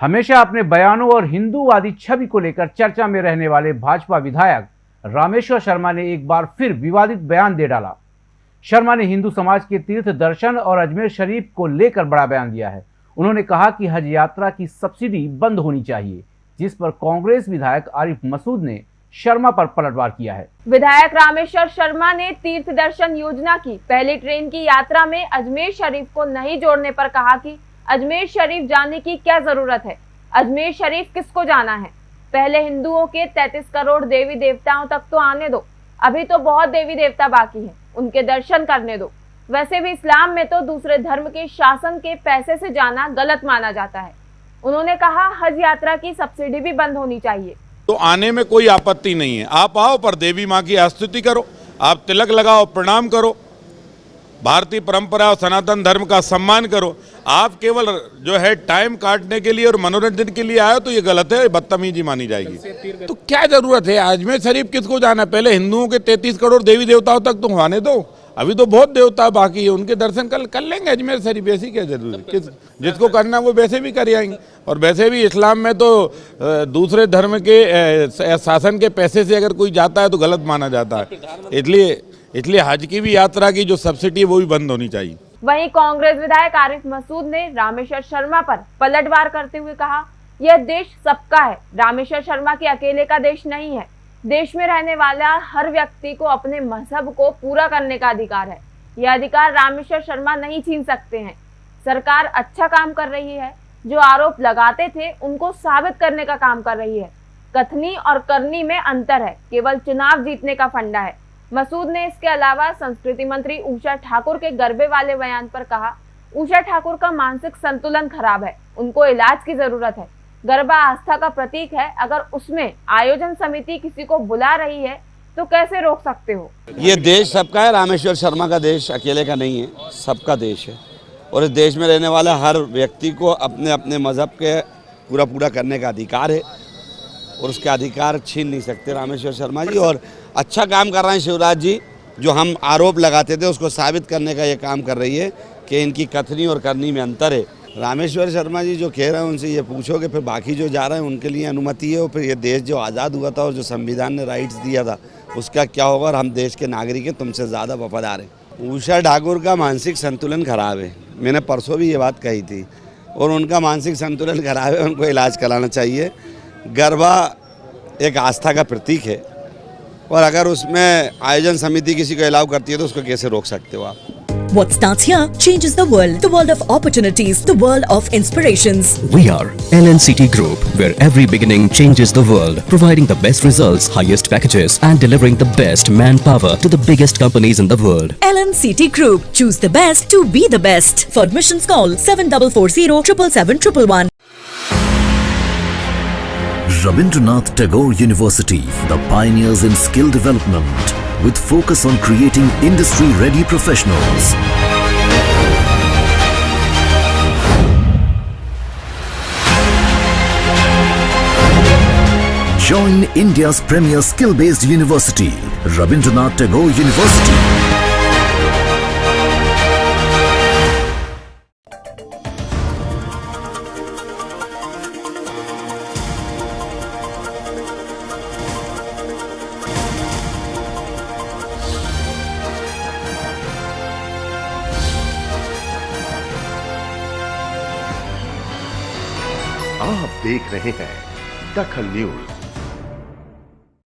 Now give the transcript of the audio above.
हमेशा अपने बयानों और हिंदूवादी छवि को लेकर चर्चा में रहने वाले भाजपा विधायक रामेश्वर शर्मा ने एक बार फिर विवादित बयान दे डाला। शर्मा ने हिंदू समाज के तीर्थ दर्शन और अजमेर शरीफ को लेकर बड़ा बयान दिया है। उन्होंने कहा कि हज यात्रा की सब्सिडी बंद होनी चाहिए, जिस पर कांग्रेस विधायक आरिफ मसूद ने शर्मा पर पलटवार किया है। विधायक रामेश्वर शर्मा ने तीर्थ दर्शन योजना की, पहली ट्रेन की यात्रा में अजमेर शरीफ को नहीं जोड़ने पर कहा कि अजमेर शरीफ जाने की क्या ज़रूरत है? अजमेर शरीफ किसको जाना है? पहले हिंदुओं के 33 करोड़ देवी देवताओं तक तो आने दो। अभी तो बहुत देवी देवता बाकी हैं। उनके दर्शन करने दो। वैसे भी इस्लाम में तो दूसरे धर्म के शासन के पैसे से जाना गलत माना जाता है। उन्होंने कहा, हज यात्रा की सब्सिडी भी बंद होनी चाहिए। तो आने में कोई आपत्ति नहीं है। आप आओ, पर देवी माँ की स्तुति करो। आप तिलक लगाओ, प्रणाम करो। भारतीय परंपरा और सनातन धर्म का सम्मान करो। आप केवल जो है टाइम काटने के लिए और मनोरंजन के लिए आए तो ये गलत है बदतमीजी मानी जाएगी। तो क्या ज़रूरत है? अजमेर शरीफ किसको जाना पहले हिंदुओं के तैतीस करोड़ देवी देवताओं तक तो आने दो। अभी तो बहुत देवता बाकी है उनके दर्शन कल कर लेंगे अजमेर शरीफ। ऐसी क्या ज़रूरी किस जिसको करना वो वैसे भी कर आएँगे। और वैसे भी इस्लाम में तो दूसरे धर्म के शासन के पैसे से अगर कोई जाता है तो गलत माना जाता है। इसलिए इसलिए हज की भी यात्रा की जो सब्सिडी वो भी बंद होनी चाहिए। वहीं कांग्रेस विधायक आरिफ मसूद ने रामेश्वर शर्मा पर पलटवार करते हुए कहा, यह देश सबका है। रामेश्वर शर्मा के अकेले का देश नहीं है। देश में रहने वाला हर व्यक्ति को अपने मज़हब को पूरा करने का अधिकार है। यह अधिकार रामेश्वर शर्मा नहीं छीन सकते हैं। सरकार अच्छा काम कर रही है। जो आरोप लगाते थे, उनको साबित करने का काम कर रही है। कथनी और करनी में अंतर है। केवल चुनाव जीतने का फंडा है। मसूद ने इसके अलावा संस्कृति मंत्री उषा ठाकुर के गर्भे वाले बयान पर कहा, उषा ठाकुर का मानसिक संतुलन खराब है, उनको इलाज की ज़रूरत है। गरबा आस्था का प्रतीक है, अगर उसमें आयोजन समिति किसी को बुला रही है तो कैसे रोक सकते हो? ये देश सबका है, रामेश्वर शर्मा का देश, अकेले का नहीं है, सबका देश है। और इस देश में रहने वाला हर व्यक्ति को अपने अपने मज़हब के पूरा पूरा करने का अधिकार है। और उसके अधिकार छीन नहीं सकते रामेश्वर शर्मा जी, और अच्छा काम कर रहे हैं शिवराज जी, जो हम आरोप लगाते थे, उसको साबित करने का ये काम कर रही है कि इनकी कथनी और करनी में अंतर है। रामेश्वर शर्मा जी जो कह रहे हैं, उनसे ये पूछो कि फिर बाकी जो जा रहे हैं, उनके लिए अनुमति है, और फिर ये देश जो आज़ाद हुआ था और जो संविधान ने राइट्स दिया था, उसका क्या होगा और हम देश के नागरिक हैं, तुमसे ज़्यादा वफादार हैं। उषा ठाकुर का मानसिक संतुलन खराब है। मैंने परसों भी ये बात कही थी, और उनका मानसिक संतुलन खराब है, उनको इलाज कराना चाहिए। गरबा एक आस्था का प्रतीक है। और अगर उसमें आयोजन समिति किसी को अलाउ करती है तो उसको कैसे रोक सकते हो आप What starts here changes the world. The world of opportunities. The world of inspirations. We are LNCT Group, where every beginning changes the world. Providing the best results, highest packages and delivering the best manpower to the biggest companies in the world. LNCT Group. Choose the best to be the best. For admissions call 7440 777 Rabindranath Tagore University, the pioneers in skill development with focus on creating industry-ready professionals. Join India's premier skill-based university, Rabindranath Tagore University. आप देख रहे हैं दखल news.